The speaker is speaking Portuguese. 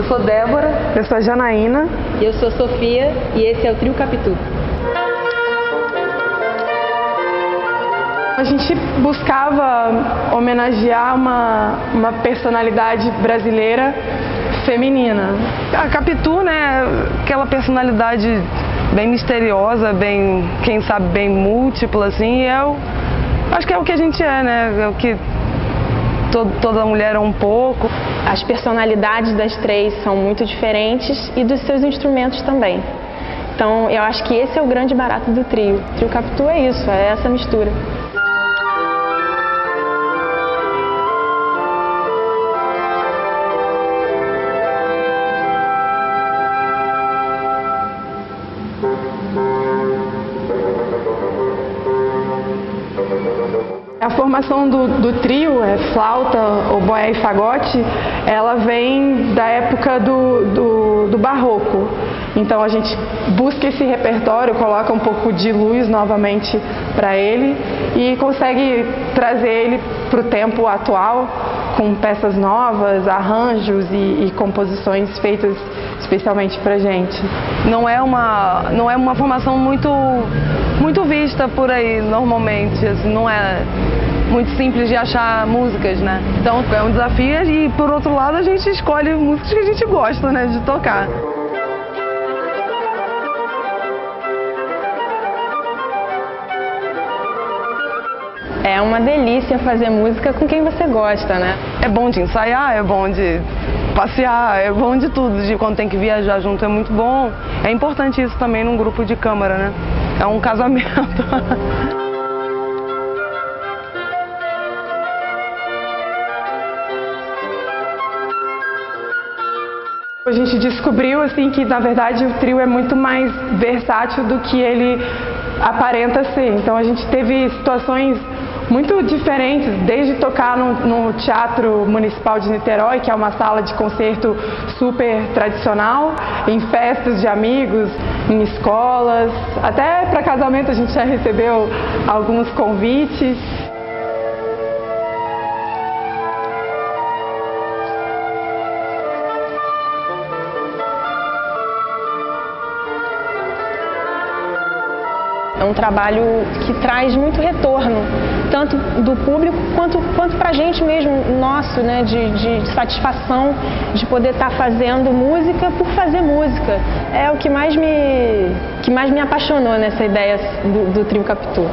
Eu sou Débora. Eu sou a Janaína. E eu sou Sofia e esse é o Trio Capitu. A gente buscava homenagear uma, uma personalidade brasileira feminina. A Capitu, né, aquela personalidade bem misteriosa, bem, quem sabe, bem múltipla, assim, e eu acho que é o que a gente é, né, é o que todo, toda mulher é um pouco. As personalidades das três são muito diferentes e dos seus instrumentos também. Então, eu acho que esse é o grande barato do trio. O trio Capitu é isso, é essa mistura. Formação do, do, trio, é flauta, oboé e fagote, ela vem da época do, do, do, barroco. Então a gente busca esse repertório, coloca um pouco de luz novamente para ele e consegue trazer ele para o tempo atual com peças novas, arranjos e, e composições feitas especialmente para gente. Não é uma, não é uma formação muito, muito vista por aí normalmente, assim, não é muito simples de achar músicas, né? Então é um desafio e por outro lado a gente escolhe músicas que a gente gosta, né, de tocar. É uma delícia fazer música com quem você gosta, né? É bom de ensaiar, é bom de passear, é bom de tudo, de quando tem que viajar junto é muito bom. É importante isso também num grupo de câmara, né? É um casamento. A gente descobriu assim que na verdade o trio é muito mais versátil do que ele aparenta ser. Então a gente teve situações muito diferentes, desde tocar no, no, Teatro Municipal de Niterói, que é uma sala de concerto super tradicional, em festas de amigos, em escolas, até para casamento a gente já recebeu alguns convites. É um trabalho que traz muito retorno, tanto do público quanto, quanto para a gente mesmo, nosso, né, de, de satisfação de poder estar tá fazendo música por fazer música. É o que mais me, que mais me apaixonou nessa ideia do, do Trio Capitu.